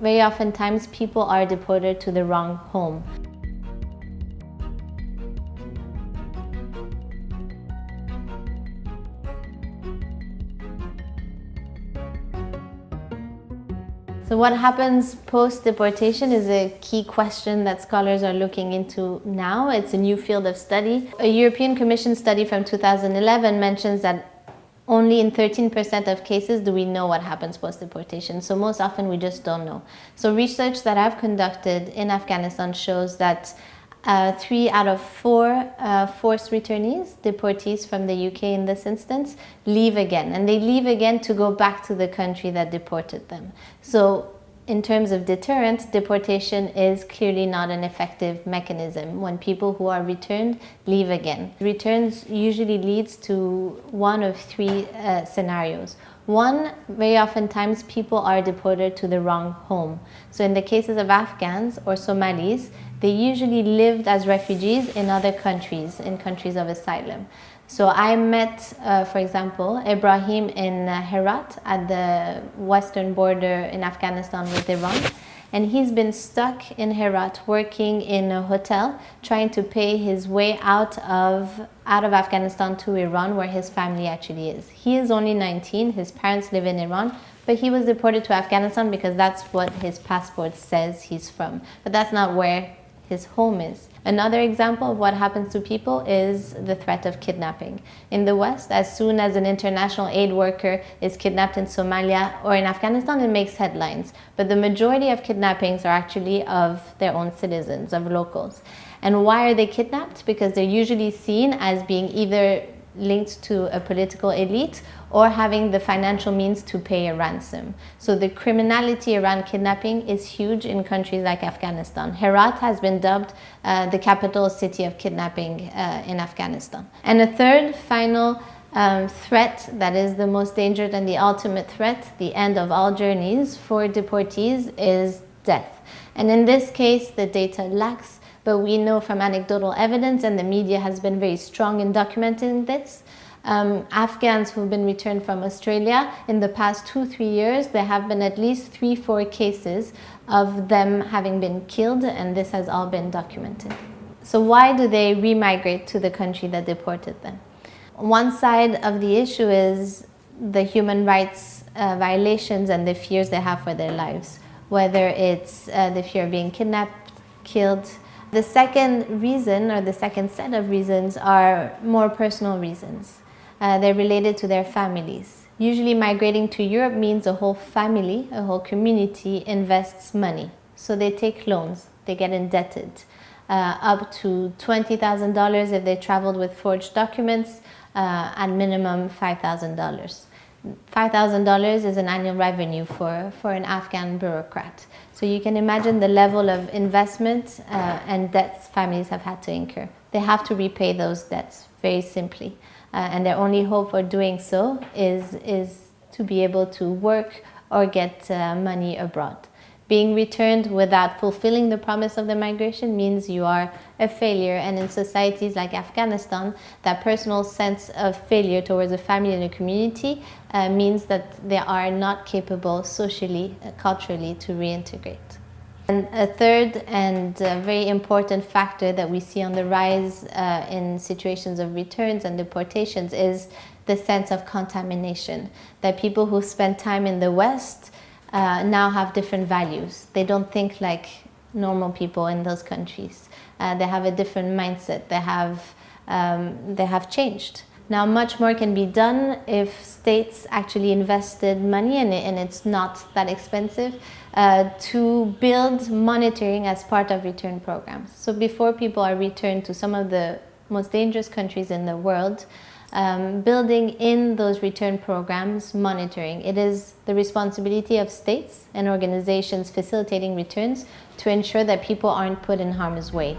very often times people are deported to the wrong home. So what happens post-deportation is a key question that scholars are looking into now. It's a new field of study. A European Commission study from 2011 mentions that only in 13% of cases do we know what happens post-deportation. So most often we just don't know. So research that I've conducted in Afghanistan shows that uh, three out of four uh, forced returnees, deportees from the UK in this instance, leave again. And they leave again to go back to the country that deported them. So in terms of deterrent, deportation is clearly not an effective mechanism when people who are returned leave again. Returns usually leads to one of three uh, scenarios. One, very often times people are deported to the wrong home. So in the cases of Afghans or Somalis, they usually lived as refugees in other countries, in countries of asylum. So I met, uh, for example, Ibrahim in uh, Herat at the western border in Afghanistan with Iran. And he's been stuck in Herat working in a hotel, trying to pay his way out of, out of Afghanistan to Iran, where his family actually is. He is only 19, his parents live in Iran, but he was deported to Afghanistan because that's what his passport says he's from. But that's not where his home is. Another example of what happens to people is the threat of kidnapping. In the West, as soon as an international aid worker is kidnapped in Somalia or in Afghanistan, it makes headlines. But the majority of kidnappings are actually of their own citizens, of locals. And why are they kidnapped? Because they're usually seen as being either linked to a political elite or having the financial means to pay a ransom. So the criminality around kidnapping is huge in countries like Afghanistan. Herat has been dubbed uh, the capital city of kidnapping uh, in Afghanistan. And a third final um, threat that is the most dangerous and the ultimate threat, the end of all journeys for deportees is death. And in this case, the data lacks but we know from anecdotal evidence, and the media has been very strong in documenting this, um, Afghans who've been returned from Australia, in the past two, three years, there have been at least three, four cases of them having been killed, and this has all been documented. So why do they remigrate to the country that deported them? One side of the issue is the human rights uh, violations and the fears they have for their lives, whether it's uh, the fear of being kidnapped, killed, the second reason or the second set of reasons are more personal reasons. Uh, they're related to their families. Usually migrating to Europe means a whole family, a whole community invests money. So they take loans, they get indebted. Uh, up to $20,000 if they traveled with forged documents, uh, at minimum $5,000. $5,000 is an annual revenue for, for an Afghan bureaucrat. So you can imagine the level of investment uh, and debts families have had to incur. They have to repay those debts very simply. Uh, and their only hope for doing so is, is to be able to work or get uh, money abroad. Being returned without fulfilling the promise of the migration means you are a failure and in societies like Afghanistan that personal sense of failure towards a family and a community uh, means that they are not capable socially, uh, culturally to reintegrate. And a third and uh, very important factor that we see on the rise uh, in situations of returns and deportations is the sense of contamination. That people who spend time in the West uh, now have different values. They don't think like normal people in those countries. Uh, they have a different mindset. They have, um, they have changed. Now much more can be done if states actually invested money in it and it's not that expensive uh, to build monitoring as part of return programs. So before people are returned to some of the most dangerous countries in the world, um, building in those return programs monitoring. It is the responsibility of states and organizations facilitating returns to ensure that people aren't put in harm's way.